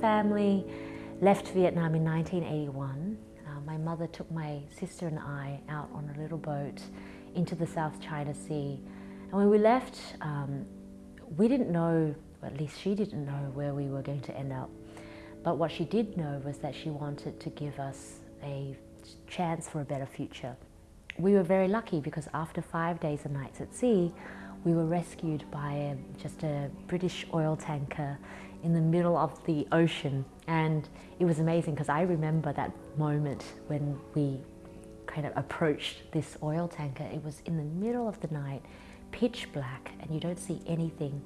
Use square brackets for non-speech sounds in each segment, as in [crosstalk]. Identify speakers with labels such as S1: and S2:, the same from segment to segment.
S1: family left Vietnam in 1981. Uh, my mother took my sister and I out on a little boat into the South China Sea. And when we left, um, we didn't know, at least she didn't know where we were going to end up. But what she did know was that she wanted to give us a chance for a better future. We were very lucky because after five days and nights at sea, we were rescued by a, just a British oil tanker in the middle of the ocean. And it was amazing because I remember that moment when we kind of approached this oil tanker. It was in the middle of the night, pitch black, and you don't see anything.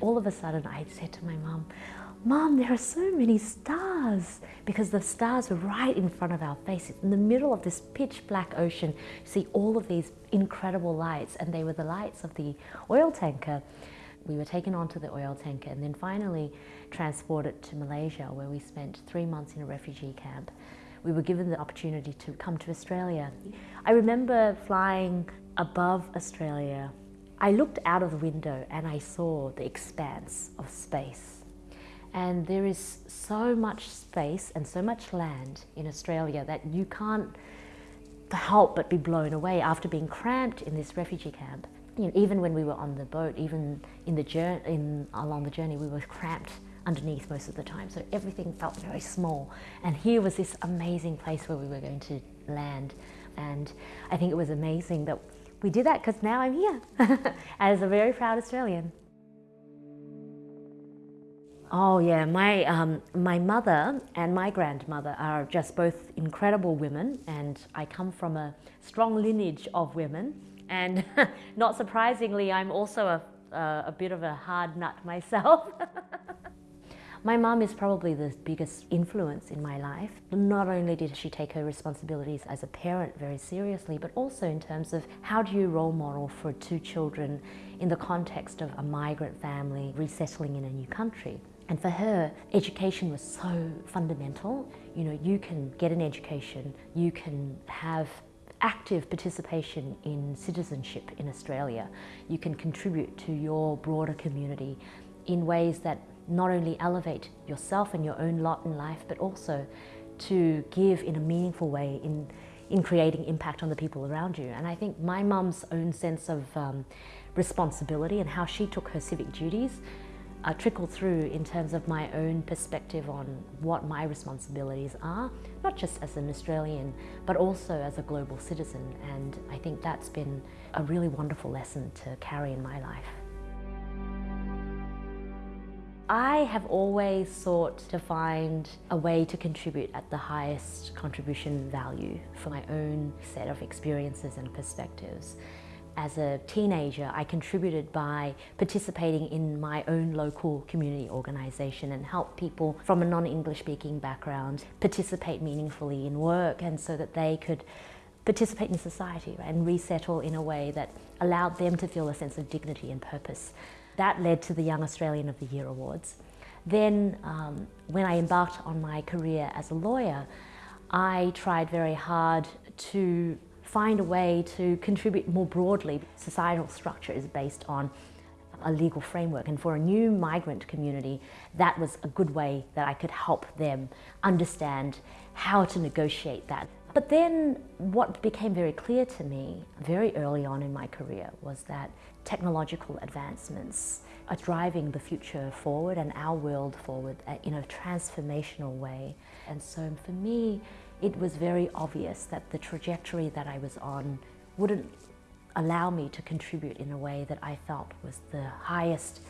S1: All of a sudden, I said to my mum, Mom, there are so many stars because the stars were right in front of our faces. In the middle of this pitch black ocean, you see all of these incredible lights and they were the lights of the oil tanker. We were taken onto the oil tanker and then finally transported to Malaysia where we spent three months in a refugee camp. We were given the opportunity to come to Australia. I remember flying above Australia. I looked out of the window and I saw the expanse of space and there is so much space and so much land in Australia that you can't help but be blown away after being cramped in this refugee camp. You know, even when we were on the boat, even in the journey, in, along the journey, we were cramped underneath most of the time. So everything felt very small. And here was this amazing place where we were going to land. And I think it was amazing that we did that because now I'm here [laughs] as a very proud Australian. Oh yeah, my, um, my mother and my grandmother are just both incredible women and I come from a strong lineage of women and [laughs] not surprisingly I'm also a, uh, a bit of a hard nut myself. [laughs] My mom is probably the biggest influence in my life. Not only did she take her responsibilities as a parent very seriously, but also in terms of how do you role model for two children in the context of a migrant family resettling in a new country. And for her, education was so fundamental. You know, you can get an education, you can have active participation in citizenship in Australia. You can contribute to your broader community in ways that not only elevate yourself and your own lot in life, but also to give in a meaningful way in, in creating impact on the people around you. And I think my mum's own sense of um, responsibility and how she took her civic duties uh, trickle through in terms of my own perspective on what my responsibilities are, not just as an Australian, but also as a global citizen. And I think that's been a really wonderful lesson to carry in my life. I have always sought to find a way to contribute at the highest contribution value for my own set of experiences and perspectives. As a teenager, I contributed by participating in my own local community organisation and help people from a non-English speaking background participate meaningfully in work and so that they could participate in society and resettle in a way that allowed them to feel a sense of dignity and purpose. That led to the Young Australian of the Year Awards. Then um, when I embarked on my career as a lawyer, I tried very hard to find a way to contribute more broadly. Societal structure is based on a legal framework and for a new migrant community that was a good way that I could help them understand how to negotiate that. But then what became very clear to me very early on in my career was that technological advancements are driving the future forward and our world forward uh, in a transformational way. And so for me, it was very obvious that the trajectory that I was on wouldn't allow me to contribute in a way that I felt was the highest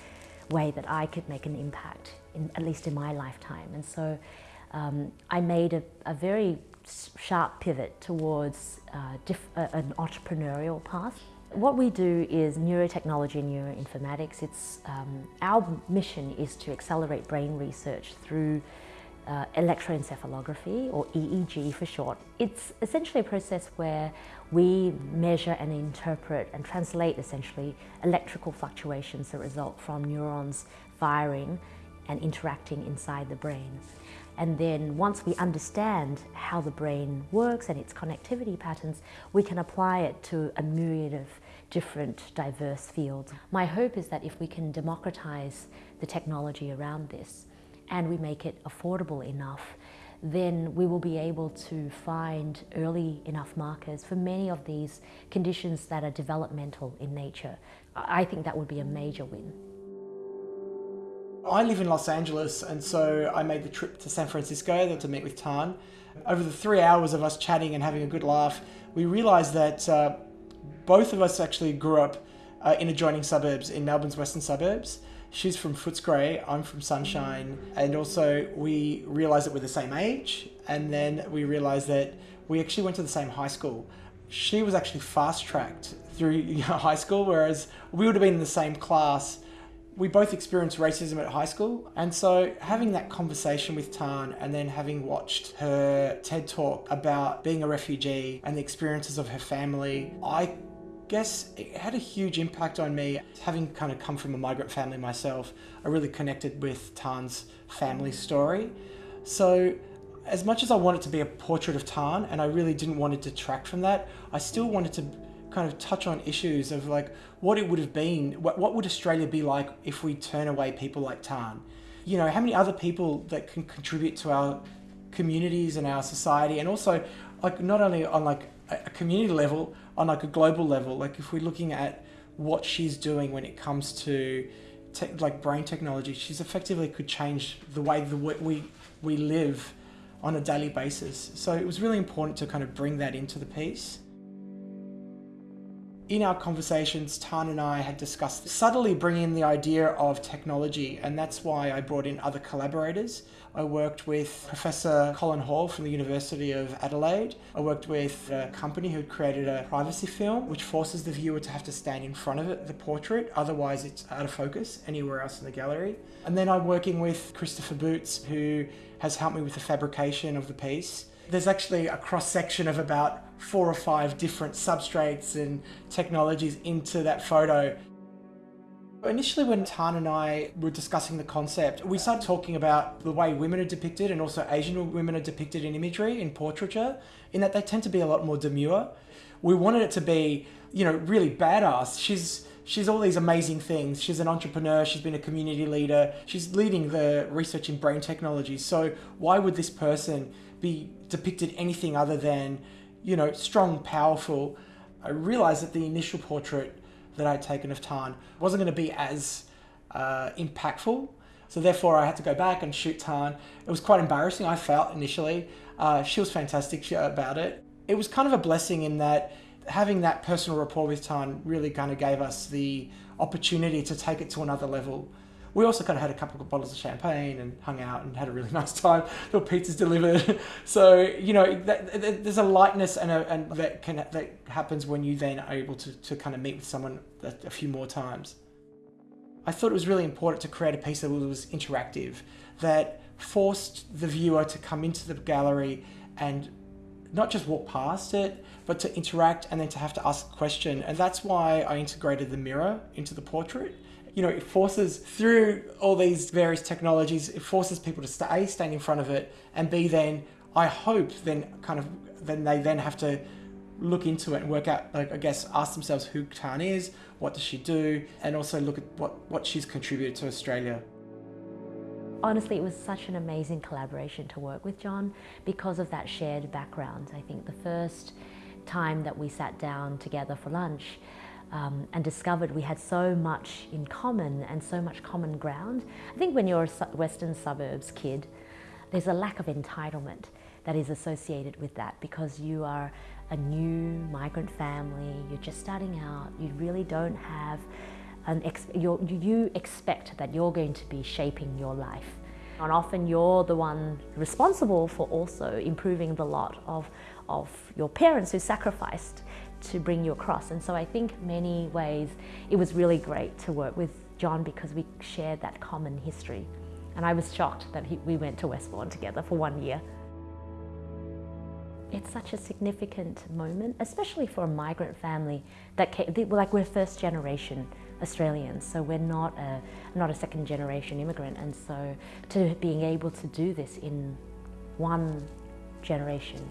S1: way that I could make an impact, in, at least in my lifetime. And so um, I made a, a, very sharp pivot towards uh, uh, an entrepreneurial path. What we do is neurotechnology and neuroinformatics. It's, um, our mission is to accelerate brain research through uh, electroencephalography, or EEG for short. It's essentially a process where we measure and interpret and translate essentially electrical fluctuations that result from neurons firing and interacting inside the brain. And then once we understand how the brain works and its connectivity patterns, we can apply it to a myriad of different diverse fields. My hope is that if we can democratize the technology around this, and we make it affordable enough, then we will be able to find early enough markers for many of these conditions that are developmental in nature. I think that would be a major win.
S2: I live in Los Angeles and so I made the trip to San Francisco to meet with Tan. Over the three hours of us chatting and having a good laugh, we realised that uh, both of us actually grew up uh, in adjoining suburbs, in Melbourne's western suburbs. She's from Footscray, I'm from Sunshine, and also we realised that we're the same age, and then we realised that we actually went to the same high school. She was actually fast tracked through [laughs] high school, whereas we would have been in the same class we both experienced racism at high school. And so having that conversation with Tan and then having watched her TED talk about being a refugee and the experiences of her family, I guess it had a huge impact on me. Having kind of come from a migrant family myself, I really connected with Tan's family story. So as much as I wanted to be a portrait of Tan and I really didn't want to detract from that, I still wanted to kind of touch on issues of like what it would have been, what, what would Australia be like if we turn away people like Tan? You know, how many other people that can contribute to our communities and our society and also like not only on like a community level, on like a global level, like if we're looking at what she's doing when it comes to like brain technology, she's effectively could change the way the we we live on a daily basis. So it was really important to kind of bring that into the piece. In our conversations, Tan and I had discussed subtly bringing in the idea of technology, and that's why I brought in other collaborators. I worked with Professor Colin Hall from the University of Adelaide. I worked with a company who created a privacy film, which forces the viewer to have to stand in front of it, the portrait, otherwise it's out of focus anywhere else in the gallery. And then I'm working with Christopher Boots, who has helped me with the fabrication of the piece. There's actually a cross section of about four or five different substrates and technologies into that photo. Initially when Tan and I were discussing the concept, we started talking about the way women are depicted and also Asian women are depicted in imagery, in portraiture, in that they tend to be a lot more demure. We wanted it to be, you know, really badass. She's she's all these amazing things. She's an entrepreneur, she's been a community leader, she's leading the research in brain technology. So why would this person be depicted anything other than you know, strong, powerful, I realized that the initial portrait that I'd taken of Tan wasn't going to be as uh, impactful. So therefore I had to go back and shoot Tan. It was quite embarrassing, I felt initially. Uh, she was fantastic about it. It was kind of a blessing in that having that personal rapport with Tan really kind of gave us the opportunity to take it to another level we also kind of had a couple of bottles of champagne and hung out and had a really [laughs] nice time. There were pizzas delivered. [laughs] so, you know, that, that, there's a lightness and, a, and that, can, that happens when you then are able to, to kind of meet with someone a, a few more times. I thought it was really important to create a piece that was interactive, that forced the viewer to come into the gallery and not just walk past it, but to interact and then to have to ask a question. And that's why I integrated the mirror into the portrait you know, it forces through all these various technologies, it forces people to stay, stand in front of it, and B, then I hope then kind of, then they then have to look into it and work out, like, I guess, ask themselves who Tan is, what does she do, and also look at what, what she's contributed to Australia.
S1: Honestly, it was such an amazing collaboration to work with John because of that shared background. I think the first time that we sat down together for lunch, um, and discovered we had so much in common and so much common ground. I think when you're a Western suburbs kid, there's a lack of entitlement that is associated with that because you are a new migrant family, you're just starting out, you really don't have an ex you expect that you're going to be shaping your life. And often you're the one responsible for also improving the lot of, of your parents who sacrificed to bring you across. And so I think many ways it was really great to work with John because we shared that common history. And I was shocked that he, we went to Westbourne together for one year. It's such a significant moment, especially for a migrant family that came, like we're first generation Australians, so we're not a, not a second generation immigrant. And so to being able to do this in one generation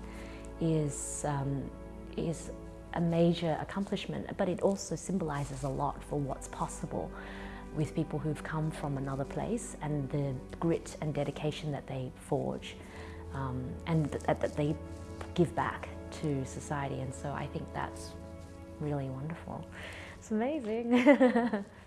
S1: is, um, is a major accomplishment, but it also symbolizes a lot for what's possible with people who've come from another place and the grit and dedication that they forge um, and th- that they give back to society. And so I think that's really wonderful. It's amazing. [laughs]